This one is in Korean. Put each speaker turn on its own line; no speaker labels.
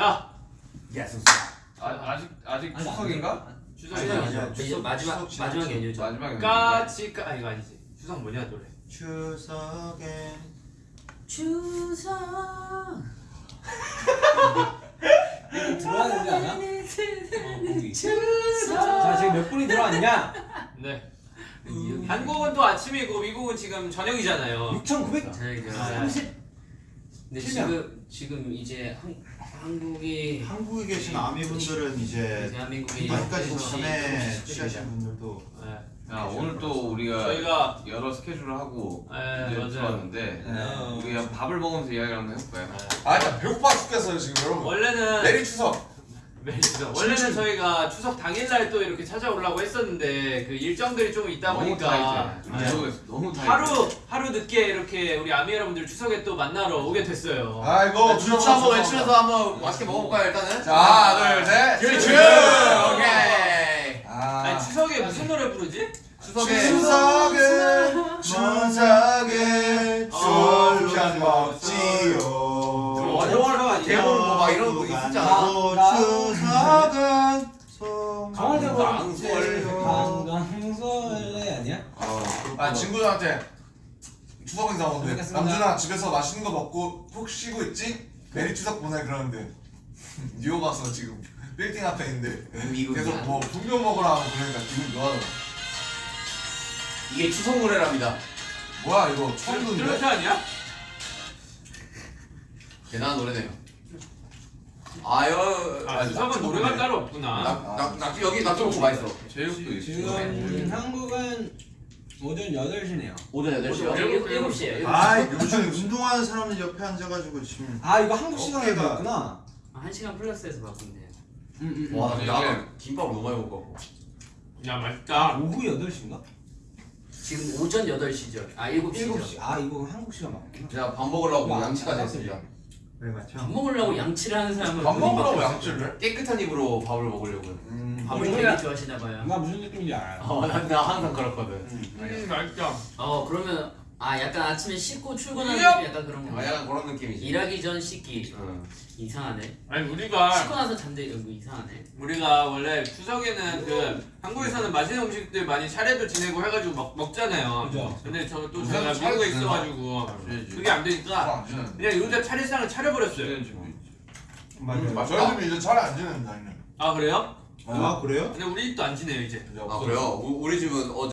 자
yes.
아, 아직 아직 추석인가?
추석이
아니야,
아니야
아니야.
이제
추석,
마지막
추석
마지막. 연휴죠.
마지막에
까치 까 아, 이거 아니지 추석 뭐냐 노래
추석에
추석.
들어와야 되지 않아? 어. 자 지금 몇 분이 들어왔냐?
네
음.
한국은 또 아침이고 미국은 지금 저녁이잖아요
6,900.
자 이제
아,
30. 근데. 지금 지금 이제 한, 한국이
한국에 계신 아미분들은 이제
대한민국이
아직까지
일곱 시,
전에 취하신 분들도
네.
야 오늘 또 우리가
저희가
여러 스케줄을 하고
네.
들어왔는데
네.
우리가 밥을 먹으면서 이야기를 한번 해볼까요?
아 일단 배고파 죽겠어요 지금 여러분
원래는
내리 추석
추석 원래는 저희가 추석 당일날 또 이렇게 찾아오려고 했었는데 그 일정들이 좀 있다
너무
보니까
타이트해 너무 너무 타이트해
하루 하루 늦게 이렇게 우리 아미 여러분들 추석에 또 만나러 오게 됐어요.
아이고
주차 한번 외치면서 한번 맛있게 먹어볼까요 일단은?
자 하나 둘셋.
큐! 오케이.
아.
아니 추석에 무슨 노래 부르지?
추석에
추석에 추석에 쫄편 먹지요.
대본 이런 거
강원대보
낭설.
강강설레 아니야?
아 친구들한테 추석 인사 오는데. 남준아 집에서 맛있는 거 먹고 푹 쉬고 있지? 메리 추석 보내 그러는데 뉴욕 가서 지금 빌딩 앞에 있는데. 계속 뭐 분명 먹으라 하고 그러니까 기분 좋아하더라
이게 추석 노래랍니다
뭐야 이거 처음 듣는데?
트로트 아니야?
대단한 노래네요 아유
아, 추석은 노래가 따로 없구나.
낙낙 낙지 여기 낙지 먹고 맛있어
제육도 있어
지금 한국은 오전 8시네요.
오전 8시요?
일곱-
일곱 시에요.
아 요즘 운동하는 사람들 옆에 앉아가지고 지금
아 이거 한국 시간에.
아, 한 시간 플러스해서 바꾸면 돼요.
음, 음.
와
아니,
나는 김밥을 너무 많이 먹고
야 맛있다.
오후 8시인가?
지금 오전 8시죠. 아 7시죠.
7시. 아 이거 한국 시간 맞구나.
제가 밥 먹으려고 양치까지
아,
했습니다
맞죠?
밥 먹으려고 양치를 하는 사람은
밥
막혀요.
양치를?
깨끗한 입으로 밥을 먹으려고
음
밥을
어,
되게? 좋아하시나 봐요.
나 무슨 느낌인지 알아요.
어, 나, 나 항상 그렇거든
음 맛있다.
어 그러면 아 약간 아침에 씻고 출근하는
야!
느낌 약간 그런
아,
거.
약간 그런 느낌이지
일하기 전 씻기.
응.
이상하네.
아니
씻고
우리가
나서 잠들 이거 이상하네.
우리가 원래 추석에는 그 한국에서는 맛있는 음식들 많이 차례도 지내고 해가지고 먹, 먹잖아요.
그죠.
근데 저또
우리가
제가 미국에? 있어가지고. 그게 안 되니까
안 지내는데
그냥 요새 차례상을 차려버렸어요.
주는 집도 있지
아, 저희 집이 이제 차례 안 지내는 다니는
아 그래요?
아 그래요?
근데 우리 집도 안 지내요 이제.
아. 그래요? 우- 우리 집은 어